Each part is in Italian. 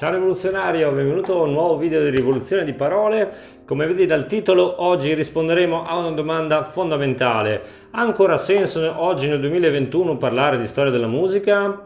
Ciao rivoluzionario, benvenuto a un nuovo video di rivoluzione di parole. Come vedi dal titolo, oggi risponderemo a una domanda fondamentale. Ha ancora senso oggi nel 2021 parlare di storia della musica?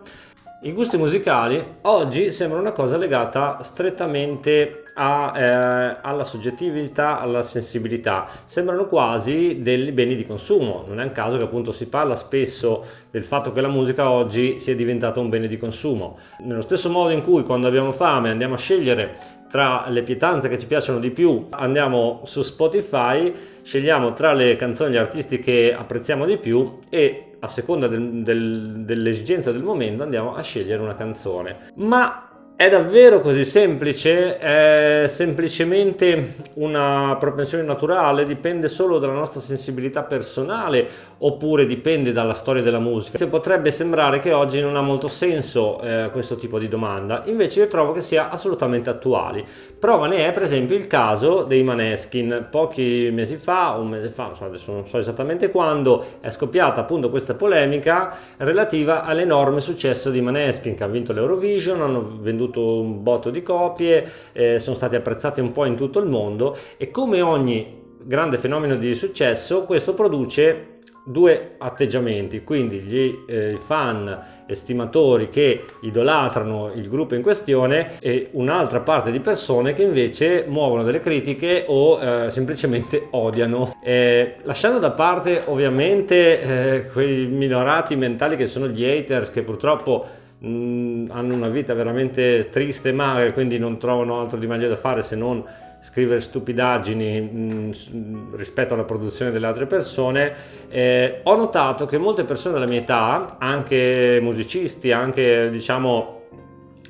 I gusti musicali oggi sembrano una cosa legata strettamente a, eh, alla soggettività, alla sensibilità, sembrano quasi dei beni di consumo, non è un caso che appunto si parla spesso del fatto che la musica oggi sia diventata un bene di consumo. Nello stesso modo in cui quando abbiamo fame andiamo a scegliere tra le pietanze che ci piacciono di più, andiamo su Spotify, scegliamo tra le canzoni gli artisti che apprezziamo di più e a seconda del, del, dell'esigenza del momento andiamo a scegliere una canzone. Ma è davvero così semplice? È semplicemente una propensione naturale? Dipende solo dalla nostra sensibilità personale oppure dipende dalla storia della musica? Se potrebbe sembrare che oggi non ha molto senso eh, questo tipo di domanda, invece io trovo che sia assolutamente attuale. Prova ne è per esempio il caso dei Maneskin. Pochi mesi fa, un mese fa, adesso non so esattamente quando, è scoppiata appunto questa polemica relativa all'enorme successo di Maneskin che ha vinto l'Eurovision, hanno venduto venduto un botto di copie, eh, sono stati apprezzati un po' in tutto il mondo e come ogni grande fenomeno di successo questo produce due atteggiamenti, quindi gli eh, fan estimatori che idolatrano il gruppo in questione e un'altra parte di persone che invece muovono delle critiche o eh, semplicemente odiano. Eh, lasciando da parte ovviamente eh, quei minorati mentali che sono gli haters che purtroppo mm, hanno una vita veramente triste e magra quindi non trovano altro di meglio da fare se non scrivere stupidaggini mh, mm, rispetto alla produzione delle altre persone. Eh, ho notato che molte persone della mia età anche musicisti anche diciamo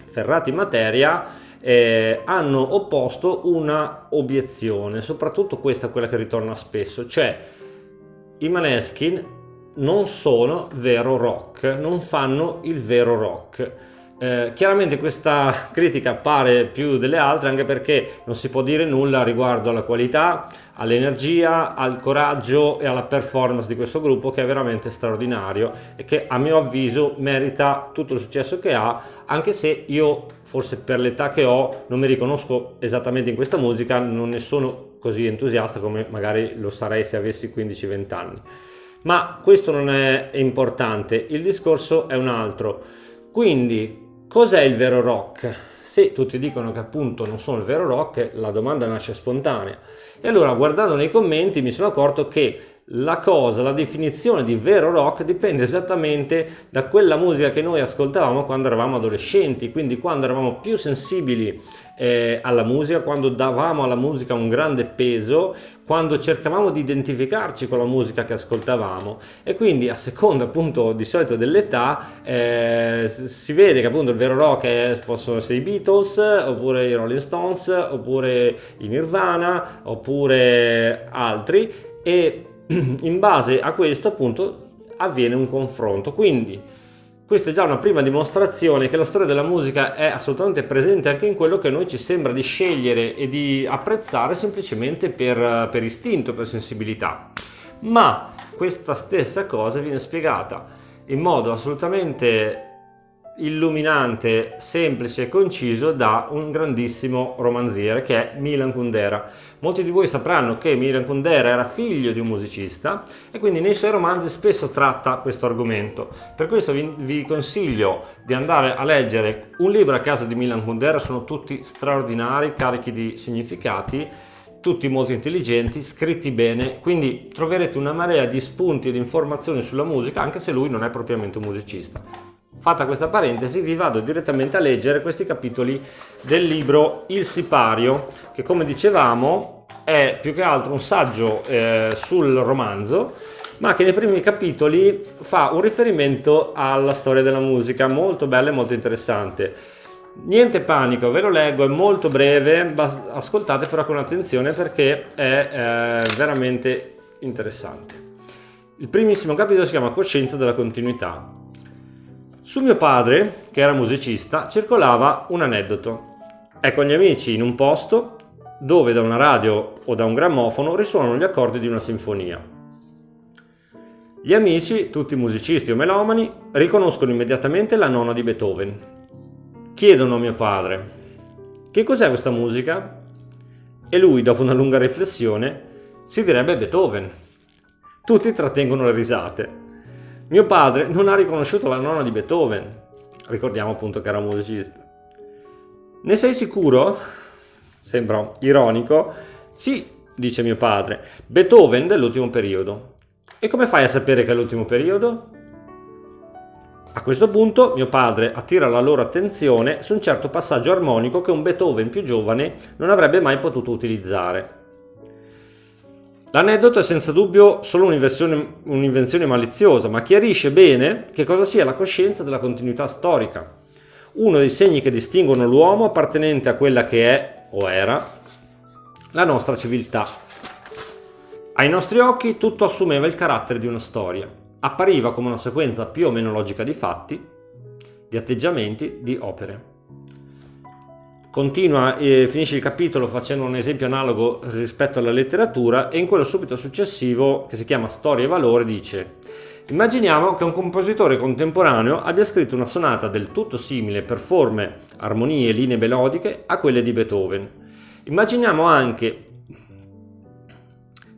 ferrati in materia eh, hanno opposto una obiezione soprattutto questa quella che ritorna spesso cioè i Maneskin non sono vero rock, non fanno il vero rock. Eh, chiaramente questa critica appare più delle altre anche perché non si può dire nulla riguardo alla qualità, all'energia, al coraggio e alla performance di questo gruppo che è veramente straordinario e che a mio avviso merita tutto il successo che ha anche se io forse per l'età che ho non mi riconosco esattamente in questa musica, non ne sono così entusiasta come magari lo sarei se avessi 15-20 anni. Ma questo non è importante, il discorso è un altro. Quindi, cos'è il vero rock? Se tutti dicono che appunto non sono il vero rock, la domanda nasce spontanea. E allora, guardando nei commenti, mi sono accorto che la cosa, la definizione di vero rock dipende esattamente da quella musica che noi ascoltavamo quando eravamo adolescenti, quindi quando eravamo più sensibili eh, alla musica, quando davamo alla musica un grande peso, quando cercavamo di identificarci con la musica che ascoltavamo. E quindi a seconda appunto di solito dell'età eh, si vede che appunto il vero rock è, possono essere i Beatles oppure i Rolling Stones oppure i Nirvana oppure altri e in base a questo appunto avviene un confronto quindi questa è già una prima dimostrazione che la storia della musica è assolutamente presente anche in quello che noi ci sembra di scegliere e di apprezzare semplicemente per, per istinto, per sensibilità. Ma questa stessa cosa viene spiegata in modo assolutamente illuminante, semplice e conciso da un grandissimo romanziere che è Milan Kundera. Molti di voi sapranno che Milan Kundera era figlio di un musicista e quindi nei suoi romanzi spesso tratta questo argomento. Per questo vi, vi consiglio di andare a leggere un libro a casa di Milan Kundera, sono tutti straordinari, carichi di significati tutti molto intelligenti, scritti bene, quindi troverete una marea di spunti e di informazioni sulla musica anche se lui non è propriamente un musicista. Fatta questa parentesi vi vado direttamente a leggere questi capitoli del libro Il Sipario che come dicevamo è più che altro un saggio eh, sul romanzo ma che nei primi capitoli fa un riferimento alla storia della musica molto bella e molto interessante. Niente panico, ve lo leggo, è molto breve, ascoltate però con attenzione perché è eh, veramente interessante. Il primissimo capitolo si chiama Coscienza della continuità. Su mio padre, che era musicista, circolava un aneddoto. È con gli amici in un posto dove da una radio o da un grammofono risuonano gli accordi di una sinfonia. Gli amici, tutti musicisti o melomani, riconoscono immediatamente la nona di Beethoven. Chiedono a mio padre, che cos'è questa musica? E lui, dopo una lunga riflessione, si direbbe Beethoven. Tutti trattengono le risate. Mio padre non ha riconosciuto la nonna di Beethoven. Ricordiamo appunto che era musicista. Ne sei sicuro? Sembra ironico. Sì, dice mio padre. Beethoven dell'ultimo periodo. E come fai a sapere che è l'ultimo periodo? A questo punto mio padre attira la loro attenzione su un certo passaggio armonico che un Beethoven più giovane non avrebbe mai potuto utilizzare. L'aneddoto è senza dubbio solo un'invenzione maliziosa, ma chiarisce bene che cosa sia la coscienza della continuità storica, uno dei segni che distinguono l'uomo appartenente a quella che è o era la nostra civiltà. Ai nostri occhi tutto assumeva il carattere di una storia, appariva come una sequenza più o meno logica di fatti, di atteggiamenti, di opere. Continua e finisce il capitolo facendo un esempio analogo rispetto alla letteratura e in quello subito successivo, che si chiama Storia e Valore, dice Immaginiamo che un compositore contemporaneo abbia scritto una sonata del tutto simile per forme, armonie e linee melodiche a quelle di Beethoven. Immaginiamo anche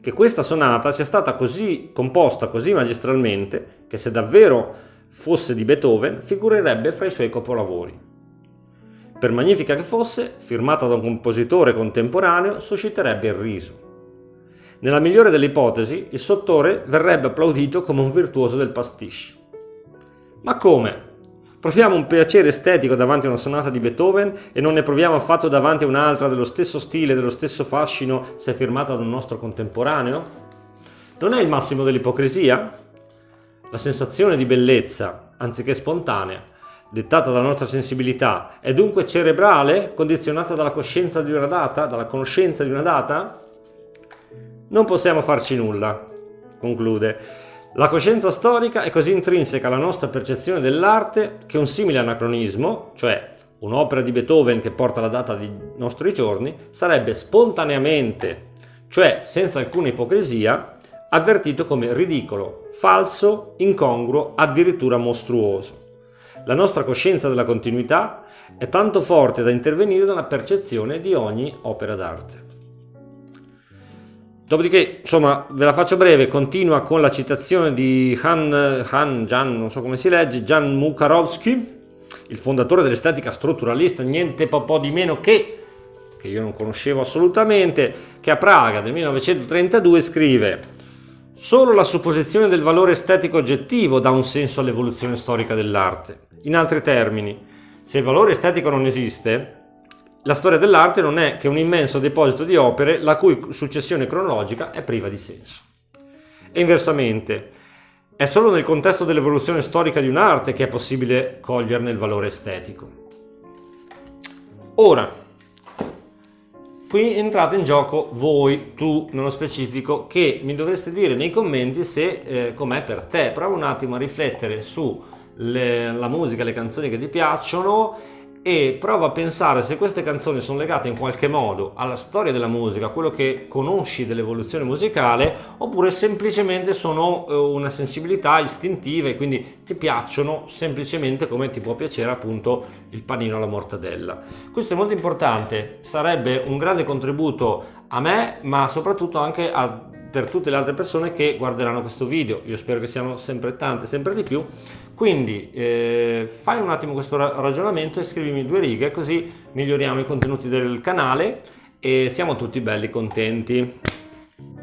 che questa sonata sia stata così composta così magistralmente che se davvero fosse di Beethoven figurerebbe fra i suoi capolavori. Per magnifica che fosse, firmata da un compositore contemporaneo, susciterebbe il riso. Nella migliore delle ipotesi, il sottore verrebbe applaudito come un virtuoso del pastiche. Ma come? Proviamo un piacere estetico davanti a una sonata di Beethoven e non ne proviamo affatto davanti a un'altra dello stesso stile, dello stesso fascino, se firmata da un nostro contemporaneo? Non è il massimo dell'ipocrisia? La sensazione di bellezza, anziché spontanea, dettata dalla nostra sensibilità, è dunque cerebrale, condizionata dalla coscienza di una data, dalla conoscenza di una data? Non possiamo farci nulla, conclude. La coscienza storica è così intrinseca alla nostra percezione dell'arte che un simile anacronismo, cioè un'opera di Beethoven che porta la data dei nostri giorni, sarebbe spontaneamente, cioè senza alcuna ipocrisia, avvertito come ridicolo, falso, incongruo, addirittura mostruoso. La nostra coscienza della continuità è tanto forte da intervenire nella percezione di ogni opera d'arte. Dopodiché, insomma, ve la faccio breve, continua con la citazione di Han, Han Jan, non so come si legge, Jan Mukarovsky, il fondatore dell'estetica strutturalista, niente po' di meno che, che io non conoscevo assolutamente, che a Praga nel 1932 scrive Solo la supposizione del valore estetico oggettivo dà un senso all'evoluzione storica dell'arte. In altri termini, se il valore estetico non esiste, la storia dell'arte non è che un immenso deposito di opere la cui successione cronologica è priva di senso. E inversamente, è solo nel contesto dell'evoluzione storica di un'arte che è possibile coglierne il valore estetico. Ora, qui entrate in gioco voi, tu nello specifico, che mi dovreste dire nei commenti se eh, com'è per te. Prova un attimo a riflettere su le, la musica, le canzoni che ti piacciono e prova a pensare se queste canzoni sono legate in qualche modo alla storia della musica, a quello che conosci dell'evoluzione musicale, oppure semplicemente sono eh, una sensibilità istintiva e quindi ti piacciono semplicemente come ti può piacere appunto il panino alla mortadella. Questo è molto importante, sarebbe un grande contributo a me, ma soprattutto anche a per tutte le altre persone che guarderanno questo video. Io spero che siano sempre tante, sempre di più. Quindi eh, fai un attimo questo ragionamento e scrivimi due righe così miglioriamo i contenuti del canale e siamo tutti belli contenti.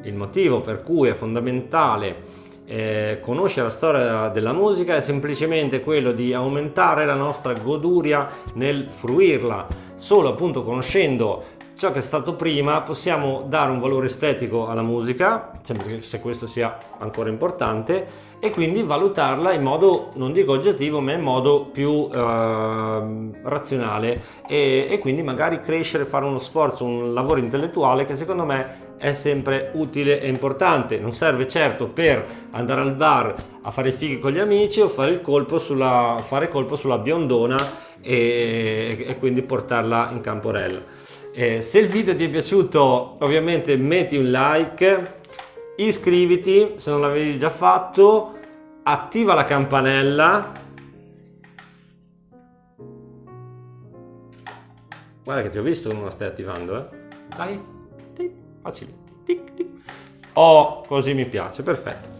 Il motivo per cui è fondamentale eh, conoscere la storia della musica è semplicemente quello di aumentare la nostra goduria nel fruirla. Solo appunto conoscendo ciò che è stato prima possiamo dare un valore estetico alla musica, sempre se questo sia ancora importante, e quindi valutarla in modo, non dico oggettivo, ma in modo più eh, razionale. E, e quindi magari crescere, fare uno sforzo, un lavoro intellettuale che secondo me è sempre utile e importante. Non serve certo per andare al bar a fare fighi con gli amici o fare il colpo sulla, fare colpo sulla biondona e, e quindi portarla in camporella. Eh, se il video ti è piaciuto ovviamente metti un like, iscriviti se non l'avevi già fatto, attiva la campanella Guarda che ti ho visto che non la stai attivando, eh. Dai, facile. Tic, tic. Oh, così mi piace, perfetto.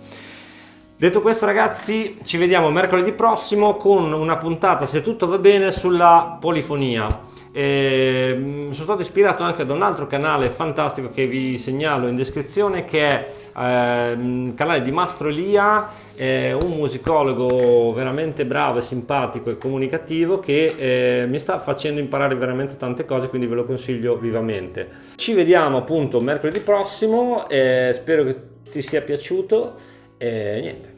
Detto questo ragazzi, ci vediamo mercoledì prossimo con una puntata, se tutto va bene, sulla polifonia. E, mm, sono stato ispirato anche da un altro canale fantastico che vi segnalo in descrizione che è eh, il canale di Mastro Elia è un musicologo veramente bravo simpatico e comunicativo che eh, mi sta facendo imparare veramente tante cose quindi ve lo consiglio vivamente. Ci vediamo appunto mercoledì prossimo eh, spero che ti sia piaciuto. E niente